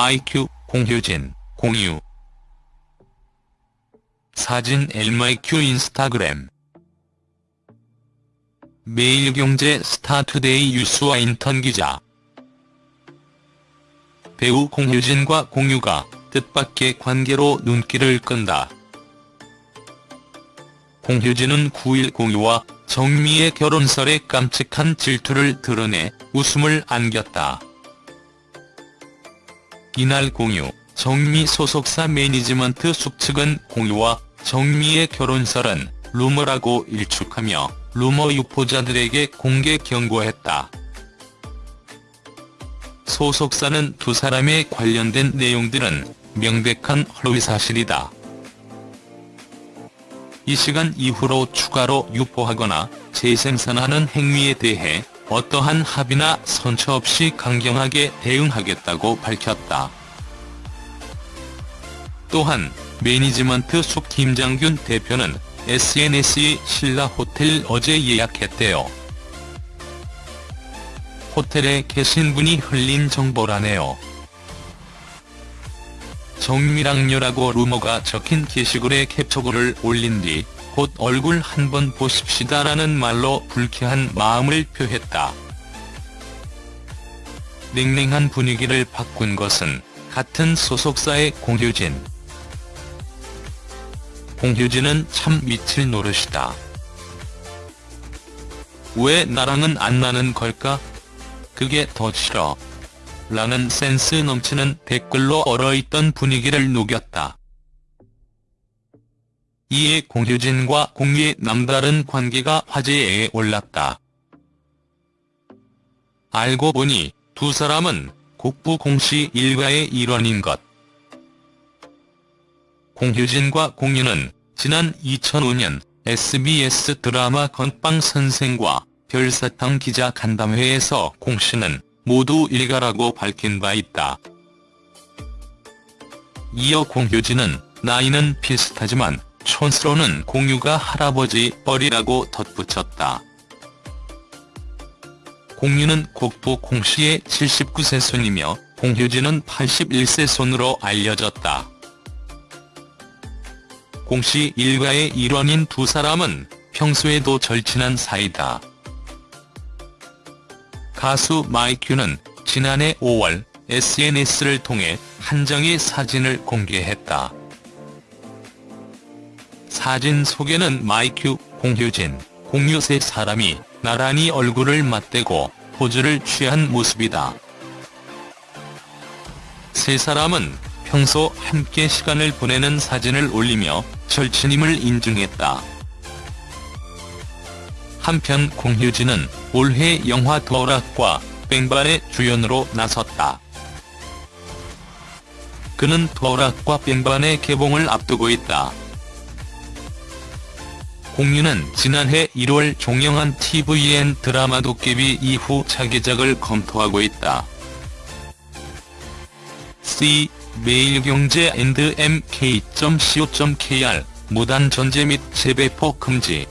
마이큐, 공효진, 공유 사진 엘마이큐 인스타그램 매일경제 스타투데이 유수와 인턴 기자 배우 공효진과 공유가 뜻밖의 관계로 눈길을 끈다. 공효진은 9일 공유와 정유미의 결혼설에 깜찍한 질투를 드러내 웃음을 안겼다. 이날 공유, 정미 소속사 매니지먼트 숙측은 공유와 정미의 결혼설은 루머라고 일축하며 루머 유포자들에게 공개 경고했다. 소속사는 두 사람에 관련된 내용들은 명백한 허위 사실이다. 이 시간 이후로 추가로 유포하거나 재생산하는 행위에 대해 어떠한 합의나 선처 없이 강경하게 대응하겠다고 밝혔다. 또한 매니지먼트 숙 김장균 대표는 SNS에 신라 호텔 어제 예약했대요. 호텔에 계신 분이 흘린 정보라네요. 정미랑녀라고 루머가 적힌 게시글에 캡처글을 올린 뒤 곧 얼굴 한번 보십시다라는 말로 불쾌한 마음을 표했다. 냉랭한 분위기를 바꾼 것은 같은 소속사의 공효진. 공효진은 참 미칠 노릇이다. 왜 나랑은 안 나는 걸까? 그게 더 싫어. 라는 센스 넘치는 댓글로 얼어있던 분위기를 녹였다. 이에 공효진과 공유의 남다른 관계가 화제에 올랐다. 알고 보니 두 사람은 국부 공씨 일가의 일원인 것. 공효진과 공유는 지난 2005년 SBS 드라마 건빵 선생과 별사탕 기자 간담회에서 공씨는 모두 일가라고 밝힌 바 있다. 이어 공효진은 나이는 비슷하지만 촌스로는 공유가 할아버지 뻘이라고 덧붙였다. 공유는 국부 공씨의 79세 손이며 공효진은 81세 손으로 알려졌다. 공씨 일가의 일원인 두 사람은 평소에도 절친한 사이다. 가수 마이큐는 지난해 5월 SNS를 통해 한 장의 사진을 공개했다. 사진 속에는 마이큐, 공효진, 공유 세 사람이 나란히 얼굴을 맞대고 포즈를 취한 모습이다. 세 사람은 평소 함께 시간을 보내는 사진을 올리며 절친임을 인증했다. 한편 공효진은 올해 영화 도락과 뺑반의 주연으로 나섰다. 그는 도락과 뺑반의 개봉을 앞두고 있다. 공유는 지난해 1월 종영한 tvN 드라마 도깨비 이후 차기작을 검토하고 있다. C. 매일경제 mk.co.kr 무단 전제 및 재배포 금지